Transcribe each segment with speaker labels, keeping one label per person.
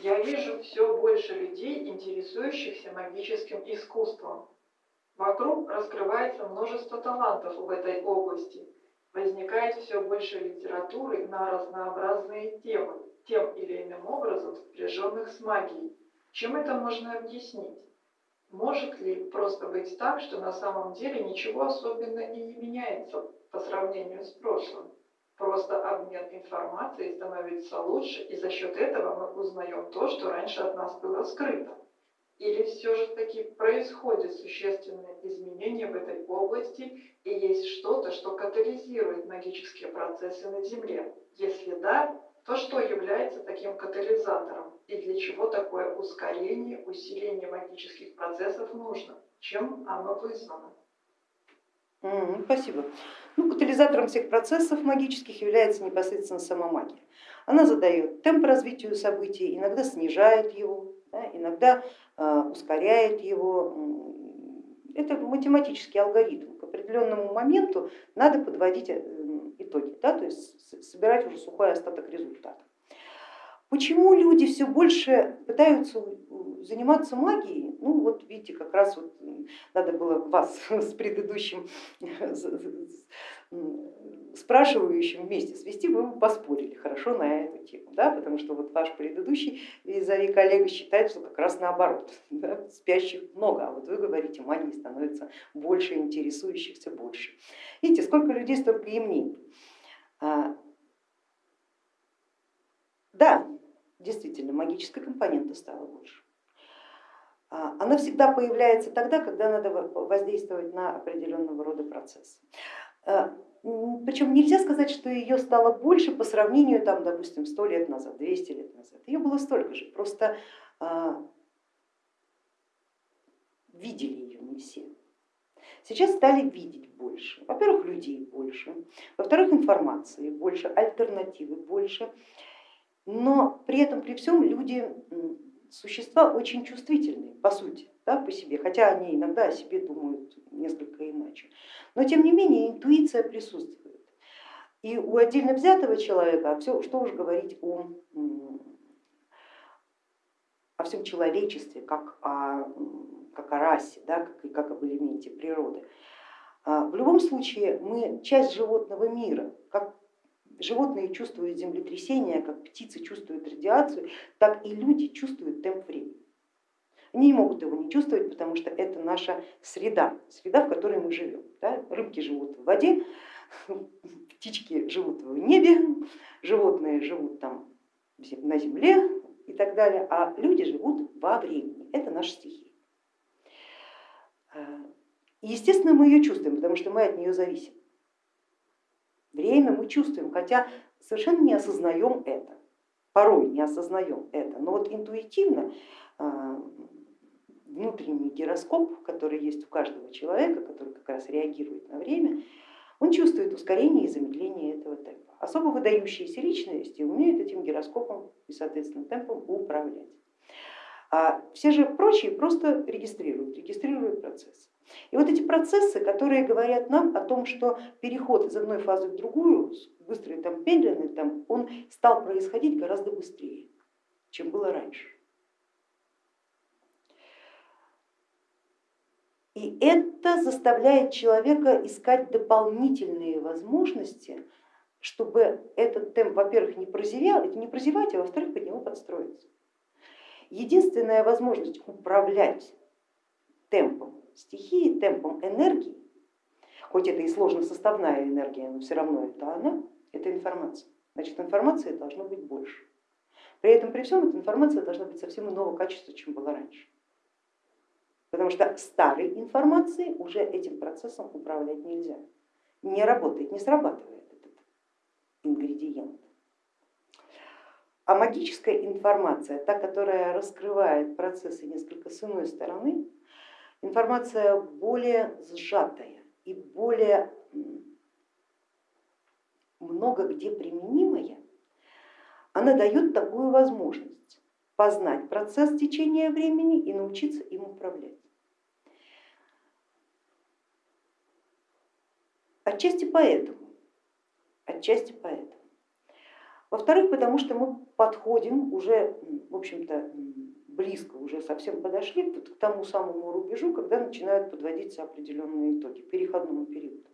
Speaker 1: Я вижу все больше людей, интересующихся магическим искусством. Вокруг раскрывается множество талантов в этой области. Возникает все больше литературы на разнообразные темы, тем или иным образом сопряженных с магией. Чем это можно объяснить? Может ли просто быть так, что на самом деле ничего особенно и не меняется по сравнению с прошлым? Просто обмен информацией становится лучше, и за счет этого мы узнаем то, что раньше от нас было скрыто. Или все же таки происходят существенные изменения в этой области и есть что-то, что катализирует магические процессы на Земле? Если да, то что является таким катализатором и для чего такое ускорение, усиление магических процессов нужно? Чем оно вызвано?
Speaker 2: Mm, спасибо. Ну, катализатором всех процессов магических является непосредственно сама магия. Она задает темп развитию событий, иногда снижает его, да, иногда э, ускоряет его. Это математический алгоритм. К определенному моменту надо подводить э, итоги, да, то есть собирать уже сухой остаток результата. Почему люди все больше пытаются заниматься магией? Ну вот видите, как раз вот надо было вас с предыдущим спрашивающим вместе свести, вы бы поспорили хорошо на эту тему, да, потому что вот ваш предыдущий визави коллега считает, что как раз наоборот, да, спящих много, а вот вы говорите, магии становится больше, интересующихся больше. Видите, сколько людей, столько и мнений. А, да, действительно, магическая компонента стала больше. А, она всегда появляется тогда, когда надо воздействовать на определенного рода процесс. А, Причем нельзя сказать, что ее стало больше по сравнению, там, допустим, 100 лет назад, 200 лет назад. Ее было столько же, просто видели ее не все. Сейчас стали видеть больше. Во-первых, людей больше, во-вторых, информации больше, альтернативы больше. Но при этом, при всем, люди существа очень чувствительные, по сути, да, по себе, хотя они иногда о себе думают несколько иначе. Но тем не менее интуиция присутствует. И у отдельно взятого человека, а все, что уж говорить о, о всем человечестве, как о как о расе, да, как, как об элементе природы. А, в любом случае мы часть животного мира, как животные чувствуют землетрясения, как птицы чувствуют радиацию, так и люди чувствуют темп времени. Они не могут его не чувствовать, потому что это наша среда, среда, в которой мы живем. Да? Рыбки живут в воде, птички живут в небе, животные живут там на земле и так далее, а люди живут во времени. Это наша стихия. Естественно, мы ее чувствуем, потому что мы от нее зависим. Время мы чувствуем, хотя совершенно не осознаем это, порой не осознаем это, но вот интуитивно а, внутренний гироскоп, который есть у каждого человека, который как раз реагирует на время, он чувствует ускорение и замедление этого темпа. Особо выдающиеся личности умеют этим гироскопом и соответственно темпом управлять. А все же прочие просто регистрируют, вот эти процессы, которые говорят нам о том, что переход из одной фазы в другую, быстрый там, медленный, там, он стал происходить гораздо быстрее, чем было раньше. И это заставляет человека искать дополнительные возможности, чтобы этот темп, во-первых, не прозевал, не прозевать, а во-вторых, под него подстроиться. Единственная возможность управлять темпом стихии, темпом энергии, хоть это и сложно составная энергия, но все равно это она, это информация. Значит, информации должно быть больше. При этом, при всем, эта информация должна быть совсем иного качества, чем была раньше. Потому что старой информацией уже этим процессом управлять нельзя. Не работает, не срабатывает этот ингредиент. А магическая информация, та, которая раскрывает процессы несколько с иной стороны, информация более сжатая и более много где применимая, она дает такую возможность познать процесс течения времени и научиться им управлять. Отчасти поэтому, отчасти поэтому Во-вторых, потому что мы подходим уже, в общем-то, близко, уже совсем подошли к тому самому рубежу, когда начинают подводиться определенные итоги, переходному периоду.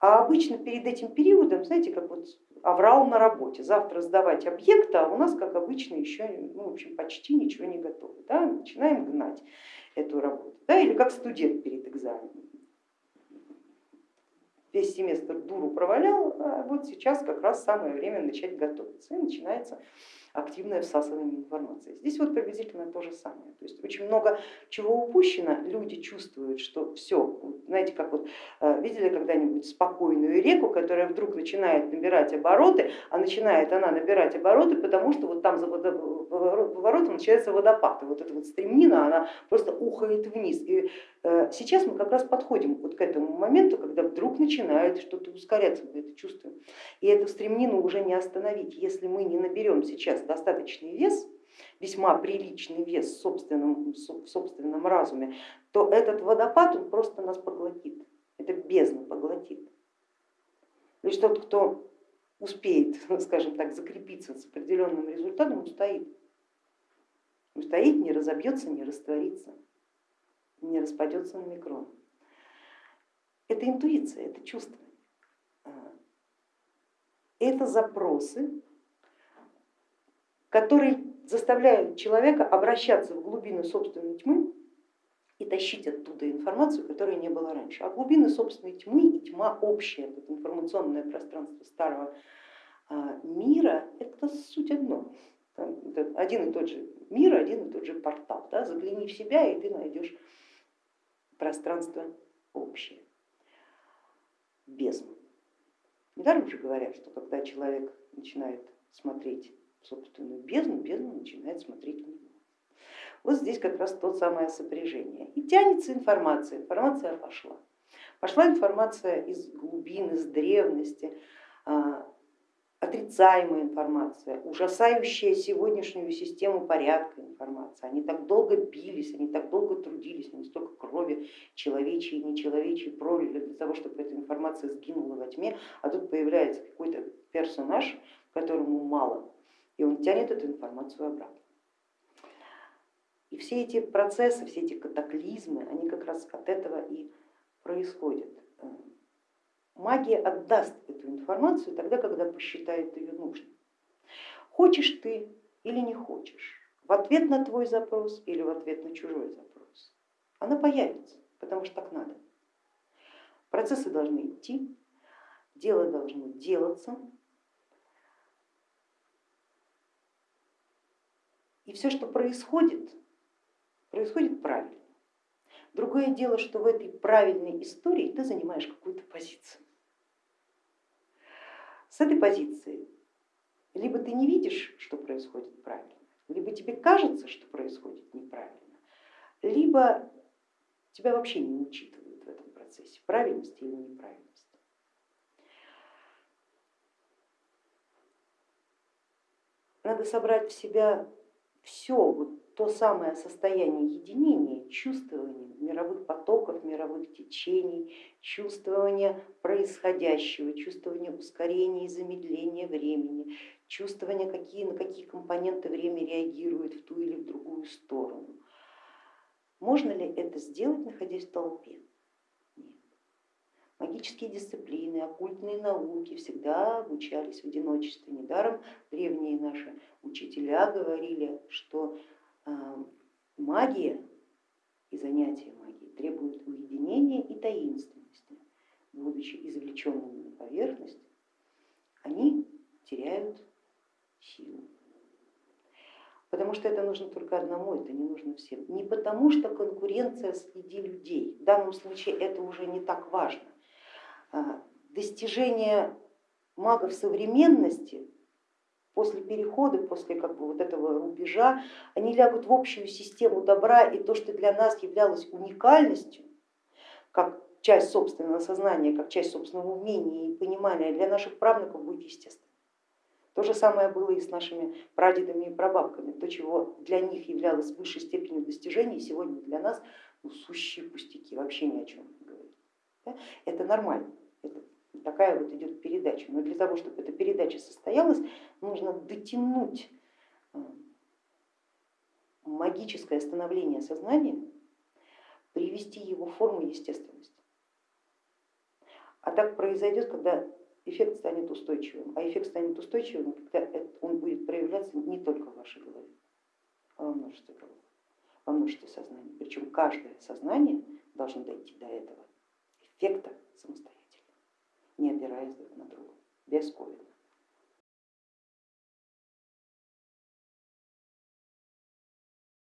Speaker 2: А обычно перед этим периодом, знаете, как вот аврал на работе, завтра сдавать объекты, а у нас, как обычно, еще ну, в общем, почти ничего не готово. Да? Начинаем гнать эту работу. Да? Или как студент перед экзаменом. Весь семестр дуру провалял, а вот сейчас как раз самое время начать готовиться. И начинается активное всасывание информации. Здесь вот приблизительно то же самое. То есть очень много чего упущено, люди чувствуют, что все, знаете, как вот э, видели когда-нибудь спокойную реку, которая вдруг начинает набирать обороты, а начинает она набирать обороты, потому что вот там за поворотом начинается водопад, и вот эта вот стремнина, она просто ухает вниз. И э, сейчас мы как раз подходим вот к этому моменту, когда вдруг начинает что-то ускоряться, мы это чувствуем. И эту стремнину уже не остановить, если мы не наберем сейчас сейчас достаточный вес, весьма приличный вес в собственном, в собственном разуме, то этот водопад он просто нас поглотит, это бездна поглотит. Лишь тот, кто успеет, скажем так, закрепиться с определенным результатом, устоит. Устоит, не разобьется, не растворится, не распадется на микрон. Это интуиция, это чувство. Это запросы, которые заставляют человека обращаться в глубины собственной тьмы и тащить оттуда информацию, которой не было раньше. А глубины собственной тьмы и тьма общая, это информационное пространство старого а, мира, это суть одно. Один и тот же мир, один и тот же портал. Да? Загляни в себя, и ты найдешь пространство общее, бездну. Недаром же говорят, что когда человек начинает смотреть собственную бездну, бездна начинает смотреть в него. Вот здесь как раз то самое сопряжение. И тянется информация, информация пошла. Пошла информация из глубин, из древности, а, отрицаемая информация, ужасающая сегодняшнюю систему порядка информация. Они так долго бились, они так долго трудились, они столько крови человечьей и нечеловечьей пролили для того, чтобы эта информация сгинула во тьме, а тут появляется какой-то персонаж, которому мало и он тянет эту информацию обратно. И все эти процессы, все эти катаклизмы, они как раз от этого и происходят. Магия отдаст эту информацию тогда, когда посчитает ее нужной. Хочешь ты или не хочешь, в ответ на твой запрос или в ответ на чужой запрос, она появится, потому что так надо. Процессы должны идти, дело должно делаться, И все, что происходит, происходит правильно. Другое дело, что в этой правильной истории ты занимаешь какую-то позицию. С этой позиции либо ты не видишь, что происходит правильно, либо тебе кажется, что происходит неправильно, либо тебя вообще не учитывают в этом процессе, правильности или неправильности. Надо собрать в себя все вот то самое состояние единения, чувствования мировых потоков, мировых течений, чувствования происходящего, чувствования ускорения и замедления времени, чувствования, какие, на какие компоненты время реагирует в ту или в другую сторону. Можно ли это сделать, находясь в толпе? Магические дисциплины, оккультные науки всегда обучались в одиночестве. Недаром древние наши учителя говорили, что а, магия и занятия магией требуют уединения и таинственности. Будучи извлеченными на поверхность, они теряют силу. Потому что это нужно только одному, это не нужно всем. Не потому что конкуренция среди людей, в данном случае это уже не так важно. А, достижения магов современности после перехода, после как бы вот этого рубежа, они лягут в общую систему добра, и то, что для нас являлось уникальностью, как часть собственного сознания, как часть собственного умения и понимания, для наших правнуков будет естественно. То же самое было и с нашими прадедами и прабабками. То, чего для них являлось высшей степенью достижений, сегодня для нас ну, сущие пустяки, вообще ни о чем не говорит. Это нормально. Такая вот идет передача. Но для того, чтобы эта передача состоялась, нужно дотянуть э, магическое становление сознания, привести его в форму естественности. А так произойдет, когда эффект станет устойчивым. А эффект станет устойчивым, когда он будет проявляться не только в вашей голове, а во множестве голов, во множестве сознаний. Причем каждое сознание должно дойти до этого эффекта самостоятельно, не опираясь друг на друга, без ковида.